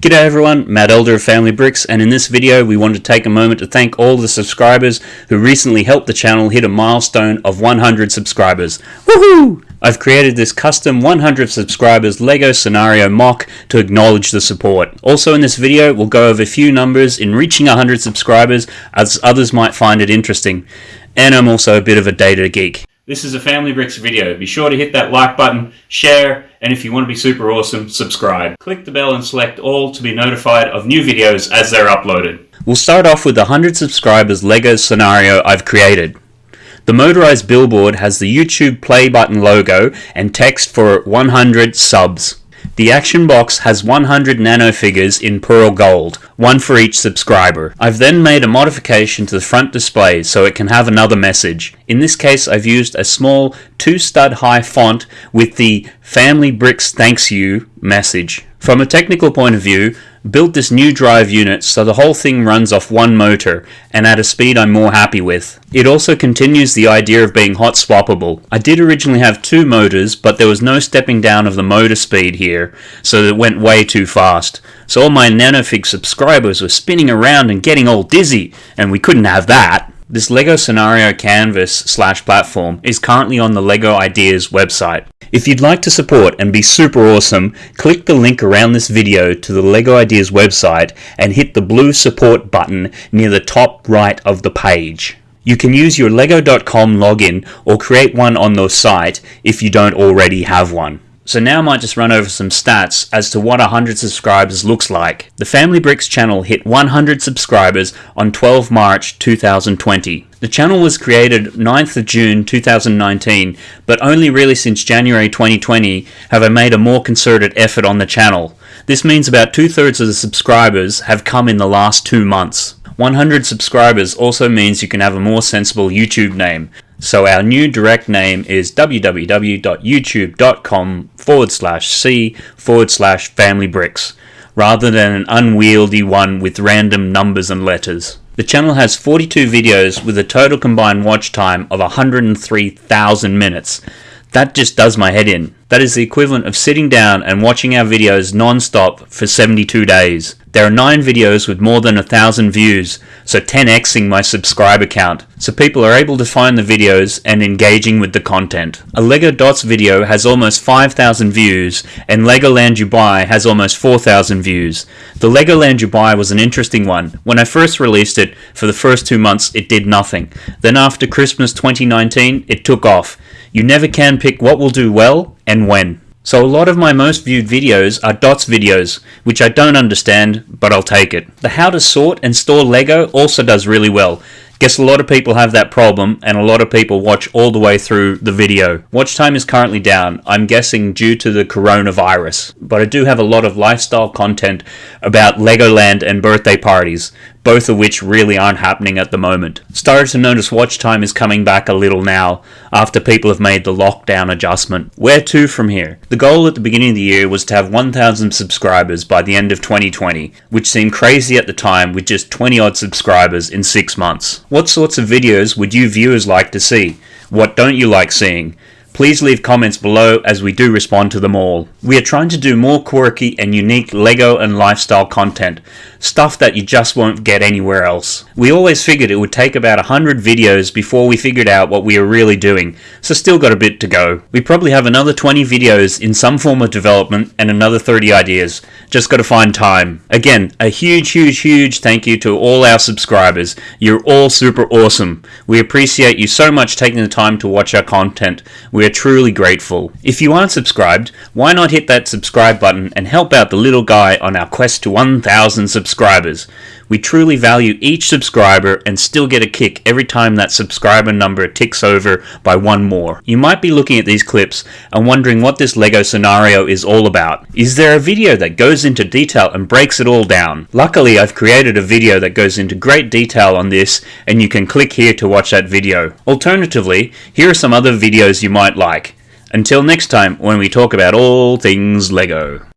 G'day everyone, Matt Elder of Family Bricks, and in this video we want to take a moment to thank all the subscribers who recently helped the channel hit a milestone of 100 subscribers. Woohoo! I've created this custom 100 subscribers LEGO scenario MOC to acknowledge the support. Also in this video we'll go over a few numbers in reaching 100 subscribers as others might find it interesting. And I'm also a bit of a data geek. This is a Family Bricks video. Be sure to hit that like button, share, and if you want to be super awesome, subscribe. Click the bell and select all to be notified of new videos as they're uploaded. We'll start off with the 100 subscribers LEGO scenario I've created. The motorized billboard has the YouTube play button logo and text for 100 subs. The action box has 100 nanofigures in pearl gold, one for each subscriber. I've then made a modification to the front display so it can have another message. In this case I've used a small 2 stud high font with the Family Bricks Thanks You message. From a technical point of view, built this new drive unit so the whole thing runs off one motor and at a speed I'm more happy with. It also continues the idea of being hot swappable. I did originally have two motors but there was no stepping down of the motor speed here so it went way too fast. So all my nanofig subscribers were spinning around and getting all dizzy and we couldn't have that. This LEGO Scenario Canvas slash platform is currently on the LEGO Ideas website. If you'd like to support and be super awesome, click the link around this video to the LEGO Ideas website and hit the blue support button near the top right of the page. You can use your lego.com login or create one on the site if you don't already have one. So now I might just run over some stats as to what 100 subscribers looks like. The Family Bricks channel hit 100 subscribers on 12 March 2020. The channel was created 9th of June 2019, but only really since January 2020 have I made a more concerted effort on the channel. This means about two thirds of the subscribers have come in the last two months. 100 subscribers also means you can have a more sensible YouTube name. So our new direct name is www.youtube.com forward slash c forward slash family bricks, rather than an unwieldy one with random numbers and letters. The channel has 42 videos with a total combined watch time of 103,000 minutes. That just does my head in. That is the equivalent of sitting down and watching our videos non-stop for 72 days. There are 9 videos with more than a thousand views, so 10xing my subscriber count, so people are able to find the videos and engaging with the content. A LEGO Dots video has almost 5,000 views, and Legoland Dubai has almost 4,000 views. The Legoland Dubai was an interesting one. When I first released it, for the first two months it did nothing. Then after Christmas 2019, it took off. You never can pick what will do well and when. So a lot of my most viewed videos are DOTS videos, which I don't understand, but I'll take it. The how to sort and store Lego also does really well. Guess a lot of people have that problem and a lot of people watch all the way through the video. Watch time is currently down, I'm guessing due to the coronavirus, but I do have a lot of lifestyle content about Legoland and birthday parties, both of which really aren't happening at the moment. Started to notice watch time is coming back a little now after people have made the lockdown adjustment. Where to from here? The goal at the beginning of the year was to have 1,000 subscribers by the end of 2020, which seemed crazy at the time with just 20 odd subscribers in 6 months. What sorts of videos would you viewers like to see? What don't you like seeing? Please leave comments below as we do respond to them all. We are trying to do more quirky and unique LEGO and lifestyle content, stuff that you just won't get anywhere else. We always figured it would take about 100 videos before we figured out what we are really doing, so still got a bit to go. We probably have another 20 videos in some form of development and another 30 ideas, just gotta find time. Again, a huge huge huge thank you to all our subscribers. You're all super awesome. We appreciate you so much taking the time to watch our content. We are truly grateful. If you aren't subscribed, why not hit that subscribe button and help out the little guy on our quest to 1000 subscribers. We truly value each subscriber and still get a kick every time that subscriber number ticks over by one more. You might be looking at these clips and wondering what this LEGO scenario is all about. Is there a video that goes into detail and breaks it all down? Luckily I've created a video that goes into great detail on this and you can click here to watch that video. Alternatively, here are some other videos you might like. Until next time when we talk about all things LEGO.